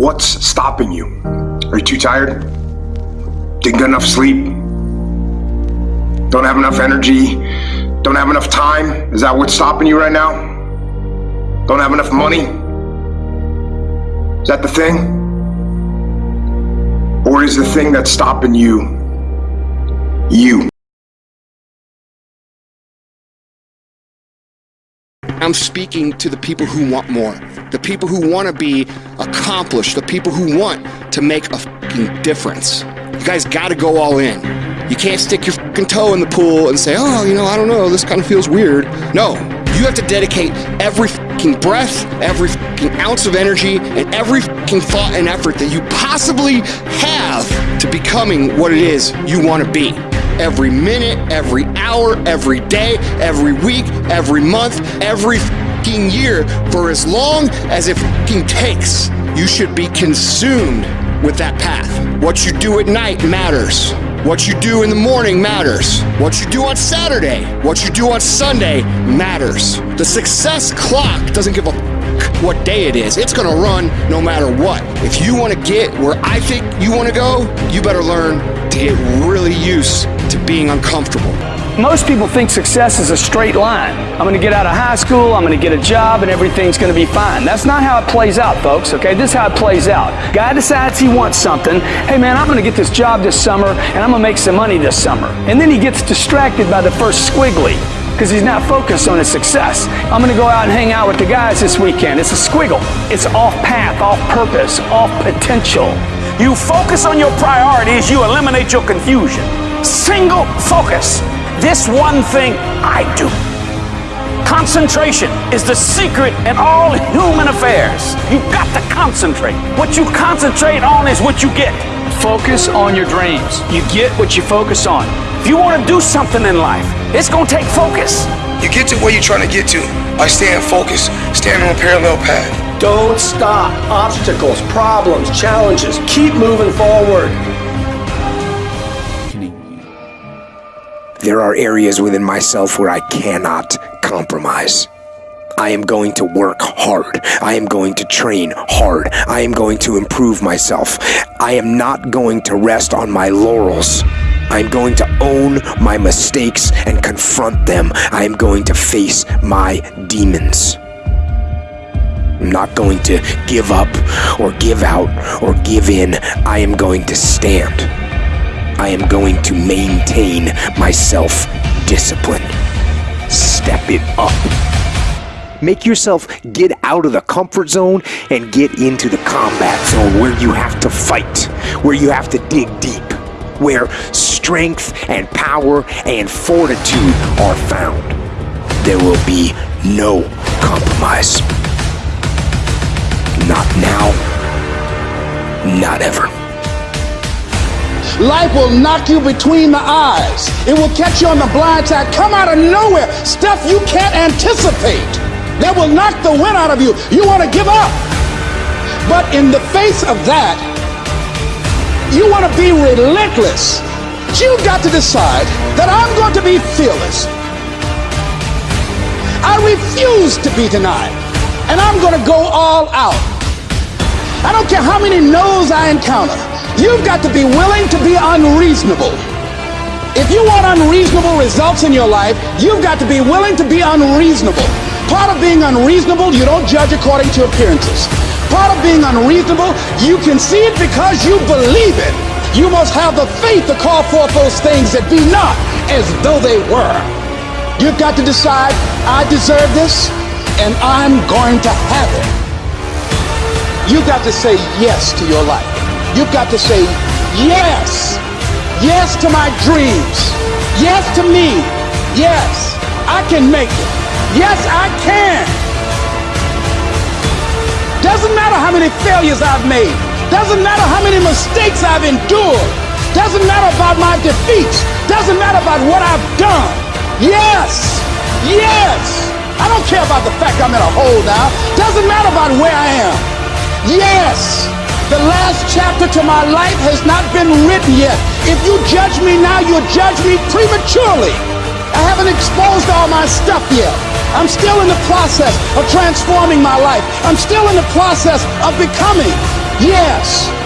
what's stopping you? Are you too tired? Didn't get enough sleep? Don't have enough energy? Don't have enough time? Is that what's stopping you right now? Don't have enough money? Is that the thing? Or is the thing that's stopping you you? I'm speaking to the people who want more, the people who want to be accomplished, the people who want to make a fucking difference. You guys got to go all in. You can't stick your fucking toe in the pool and say, oh, you know, I don't know, this kind of feels weird. No, you have to dedicate every fucking breath, every fucking ounce of energy, and every fucking thought and effort that you possibly have to becoming what it is you want to be every minute, every hour, every day, every week, every month, every year for as long as it takes. You should be consumed with that path. What you do at night matters. What you do in the morning matters. What you do on Saturday, what you do on Sunday matters. The success clock doesn't give a what day it is. It's gonna run no matter what. If you wanna get where I think you wanna go, you better learn to get really used to being uncomfortable. Most people think success is a straight line. I'm going to get out of high school, I'm going to get a job, and everything's going to be fine. That's not how it plays out, folks, okay? This is how it plays out. Guy decides he wants something. Hey, man, I'm going to get this job this summer, and I'm going to make some money this summer. And then he gets distracted by the first squiggly because he's not focused on his success. I'm going to go out and hang out with the guys this weekend. It's a squiggle. It's off path, off purpose, off potential. You focus on your priorities, you eliminate your confusion. Single focus. This one thing I do. Concentration is the secret in all human affairs. You've got to concentrate. What you concentrate on is what you get. Focus on your dreams. You get what you focus on. If you want to do something in life, it's going to take focus. You get to where you're trying to get to by staying focused, staying on a parallel path. Don't stop. Obstacles, problems, challenges. Keep moving forward. There are areas within myself where I cannot compromise. I am going to work hard. I am going to train hard. I am going to improve myself. I am not going to rest on my laurels. I am going to own my mistakes and confront them. I am going to face my demons. I'm not going to give up or give out or give in. I am going to stand. I am going to maintain my self-discipline. Step it up. Make yourself get out of the comfort zone and get into the combat zone where you have to fight, where you have to dig deep, where strength and power and fortitude are found. There will be no compromise. Not now, not ever. Life will knock you between the eyes. It will catch you on the blind side, come out of nowhere, stuff you can't anticipate. That will knock the wind out of you. You want to give up. But in the face of that, you want to be relentless. You've got to decide that I'm going to be fearless. I refuse to be denied. And I'm going to go all out. I don't care how many no's I encounter. You've got to be willing to be unreasonable. If you want unreasonable results in your life, you've got to be willing to be unreasonable. Part of being unreasonable, you don't judge according to appearances. Part of being unreasonable, you can see it because you believe it. You must have the faith to call forth those things that be not as though they were. You've got to decide, I deserve this, and I'm going to have it. You've got to say yes to your life. You've got to say yes. Yes to my dreams. Yes to me. Yes, I can make it. Yes, I can. Doesn't matter how many failures I've made. Doesn't matter how many mistakes I've endured. Doesn't matter about my defeats. Doesn't matter about what I've done. Yes. Yes. I don't care about the fact I'm in a hole now. Doesn't matter about where I am. Yes. The last chapter to my life has not been written yet. If you judge me now, you'll judge me prematurely. I haven't exposed all my stuff yet. I'm still in the process of transforming my life. I'm still in the process of becoming Yes.